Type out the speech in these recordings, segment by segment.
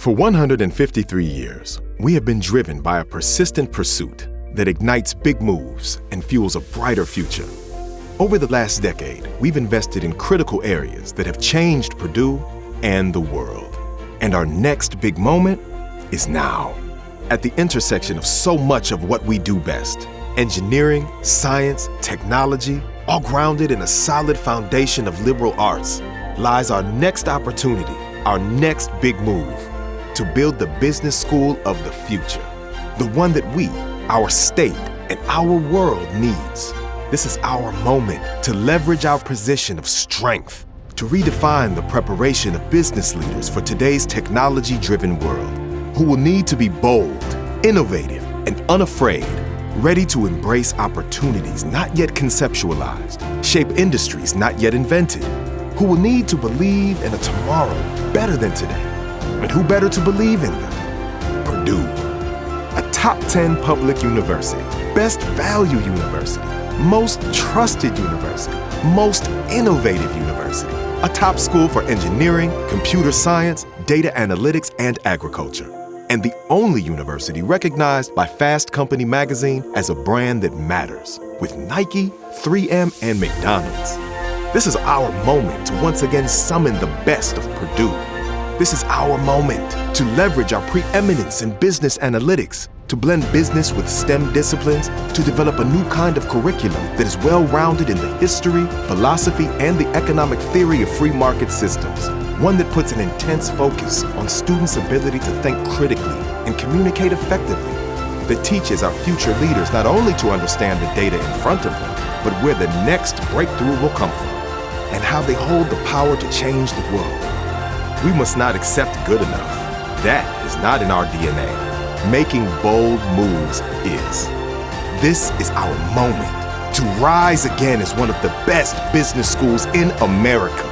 For 153 years, we have been driven by a persistent pursuit that ignites big moves and fuels a brighter future. Over the last decade, we've invested in critical areas that have changed Purdue and the world. And our next big moment is now. At the intersection of so much of what we do best engineering, science, technology, all grounded in a solid foundation of liberal arts lies our next opportunity, our next big move to build the business school of the future. The one that we, our state, and our world needs. This is our moment to leverage our position of strength to redefine the preparation of business leaders for today's technology driven world, who will need to be bold, innovative, and unafraid, ready to embrace opportunities not yet conceptualized, shape industries not yet invented, who will need to believe in a tomorrow better than today. And who better to believe in them? Purdue. A top 10 public university, best value university, most trusted university, most innovative university, a top school for engineering, computer science, data analytics, and agriculture, and the only university recognized by Fast Company magazine as a brand that matters, with Nike, 3M, and McDonald's. This is our moment to once again summon the best of Purdue. This is our moment to leverage our preeminence in business analytics, to blend business with STEM disciplines, to develop a new kind of curriculum that is well rounded in the history, philosophy, and the economic theory of free market systems. One that puts an intense focus on students' ability to think critically and communicate effectively. That teaches our future leaders not only to understand the data in front of them, but where the next breakthrough will come from and how they hold the power to change the world. We must not accept good enough. That is not in our DNA. Making bold moves is. This is our moment to rise again as one of the best business schools in America.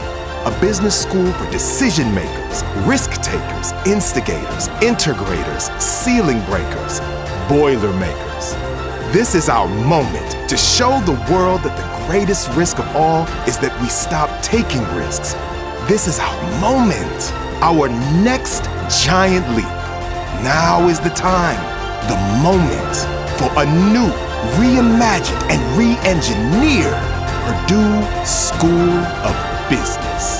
A business school for decision makers, risk takers, instigators, integrators, ceiling breakers, boiler makers. This is our moment to show the world that the greatest risk of all is that we stop taking risks. This is our moment, our next giant leap. Now is the time, the moment for a new, reimagined, and re engineered Purdue School of Business.